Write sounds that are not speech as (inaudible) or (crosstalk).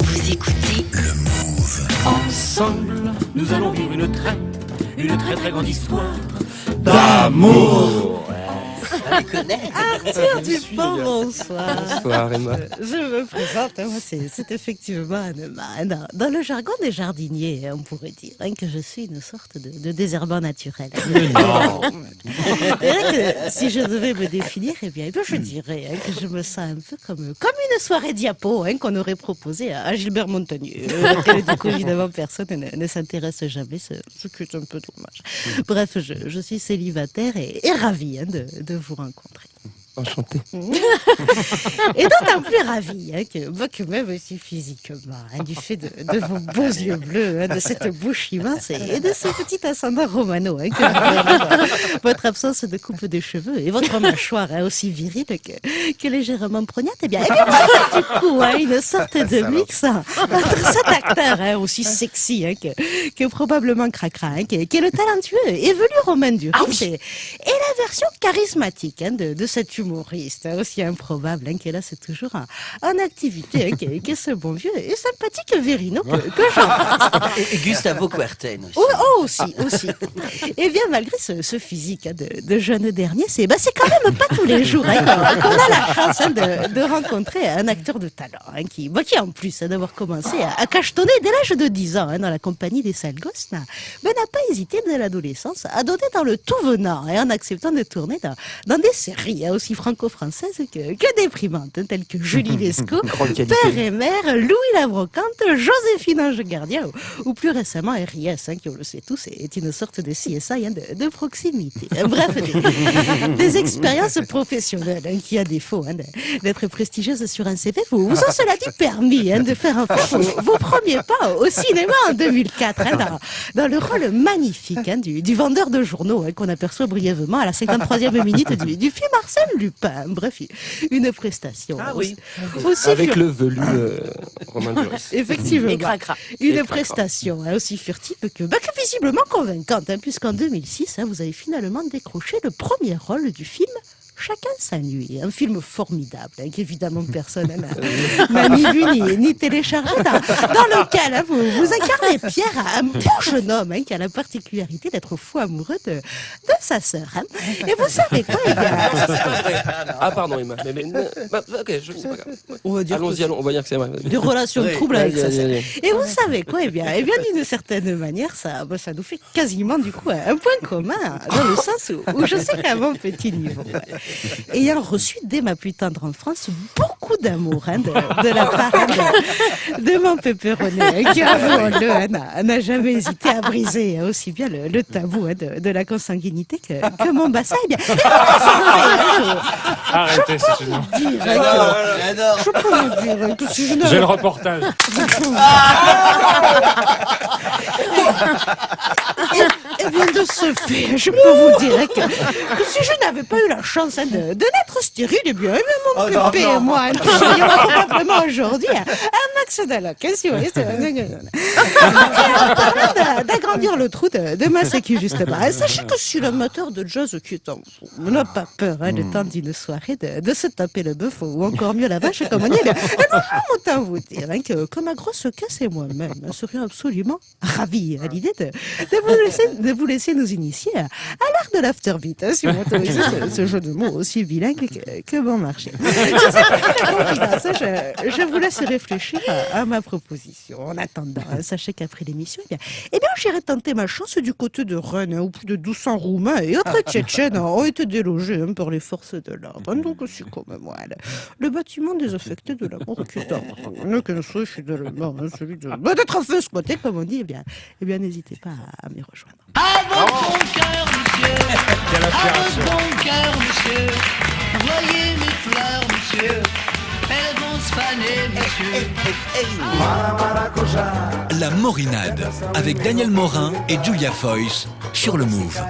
Vous écoutez. Ensemble, nous allons vivre une très, une très très grande histoire d'amour. Arthur Dupont, bonsoir. Bonsoir Emma. Je me présente, hein, moi, c'est effectivement Anne Dans, dans le jargon des jardiniers, on pourrait dire hein, que je suis une sorte de, de désherbant naturel. (laughs) Vrai que si je devais me définir, eh bien, eh bien, je dirais hein, que je me sens un peu comme, comme une soirée diapo hein, qu'on aurait proposée à, à Gilbert Montagnier, (laughs) euh, du coup, évidemment, personne ne, ne s'intéresse jamais, ce, ce qui est un peu dommage. Bref, je, je suis célibataire et, et ravie hein, de, de vous rencontrer. Enchanté. (laughs) Et d'autant plus ravie hein, que, moi, que même aussi physiquement, hein, du fait de, de vos beaux (laughs) yeux bleus, hein, de cette bouche immense et, et de ce petit ascendant romano, hein, que vous (laughs) avez, votre absence de coupe de cheveux et votre mâchoire aussi virile que, que légèrement prognate, eh bien, eh bien vous du coup une sorte de mix entre cet acteur aussi sexy que, que probablement cracra, qui, est- le talentueux évelu Romain Duris et, et la version charismatique hein, de, de cet humoriste hein, aussi improbable hein, est là, c'est toujours en, en activité, hein, qui, est- qui est ce bon vieux et sympathique Verino que, que. Et, et Gustavo Kuerten aussi. Oh, oh, aussi, aussi. Et bien, malgré ce, ce physique de, de jeune dernier, c'est bah, quand même pas tous les jours qu'on a la chance de, de rencontrer un acteur de talent qui, bah, qui, en plus d'avoir commencé à, à cachetonner dès l'âge de 10 ans dans la compagnie des sales gosses, n'a bah, n'a pas hésité dès l'adolescence à donner dans le tout venant et en acceptant de tourner dans, dans des séries hein, aussi franco-françaises que, que déprimantes, hein, telles que Julie (laughs) Lescaut. Père et Mère, Louis la Brocante, Joséphine Ange Gardien ou, ou plus récemment RIS, hein, qui on le sait tous est une sorte de CSI de, de proximité. (laughs) Bref, des, des expériences professionnelles qui, à défaut d'être prestigieuses sur un CV, vous, vous ont cela dit permis de faire vos, vos premiers pas au cinéma en 2004 hein, dans, dans le rôle magnifique du, du vendeur de journaux qu'on aperçoit brièvement à la 53e minute du, du film Arsène Lupin. Bref, une prestation. Ah oui. Aussi Avec fur- le velu euh, Romain Duris. Effectivement. Et cracra. Une prestation hein, aussi furtive que, bah, que visiblement convaincante, hein, puisqu'en 2006, hein, vous avez finalement décroché le premier rôle du film Chacun sa nuit, un film formidable, hein, qu'évidemment personne (laughs) n'a- ni vu ni, ni téléchargé, dans, dans lequel hein, vous, vous incarnez Pierre, un beau jeune homme hein, qui a la particularité d'être fou amoureux de, de sa sœur. hein. Et vous savez quoi eh bien, Ah pardon Emma. Mais, mais, bah, ok, je c'est pas grave. on va dire que Allons-y, allons, on va dire que c'est vrai. des relations Oui. troubles avec sa sœur. Et vous savez quoi Eh bien, eh bien d'une certaine manière, ça, bah, ça nous fait quasiment du coup un point commun, dans le sens où, où je sais qu'à mon petit niveau, ouais, ayant reçu dès ma plus tendre enfance beaucoup d'amour hein, de, de la part de, de mon pépéronné, hein, qui, avouons-le, hein, n'a- n'a jamais hésité à briser aussi bien le, le tabou hein, de, de la consanguinité que, que mon bassin. Eh bien, fait, Arrêtez, c'est gênant. hein, je, peux vous dire que si je J'ai le reportage. (laughs) (laughs) Eh bien, de ce fait, je peux vous dire que, que si je n'avais pas eu la chance hein, de, de naître stérile, eh bien, mon Oh, et moi, nous serions probablement aujourd'hui un d'allocation. D'agrandir le trou de, de ma sécu, justement, hein, sachez que si l'amateur de jazz qui est en vous n'a pas peur, hein, le temps d'une soirée, de, de se taper le bœuf ou encore mieux la vache, comme on dit, bien, eh bien, autant vous dire hein, que, que ma grosse casse et moi-même hein, serions absolument ravis à l'idée de, de, vous laisser, de vous laisser nous initier à, à l'art de l'afterbeat, hein, si vous m'autorisez (laughs) ce, ce jeu de mots aussi bilingue que, que bon marché. Je je, je vous laisse réfléchir à, à ma proposition. En attendant, hein, sachez qu'après l'émission, eh bien, eh bien j'irai tenter ma chance du côté de Rennes, hein, où plus de 200 Roumains et autres Tchétchènes ont été délogés hein, par les forces de l'ordre. hein. Donc, aussi comme moi, le, bâtiment désaffecté de la mort qui est qu'un souhait fidèlement, hein, celui de bah, d'être un feu squatté, comme on dit, eh bien, eh bien n'hésitez pas à, à m'y rejoindre. À votre bon cœur, monsieur. (laughs) Quelle À votre bon cœur, monsieur. Voyez mes fleurs, monsieur. Elles vont se faner, monsieur. La Morinade, avec Daniel Morin et Julia Foyce sur le Move.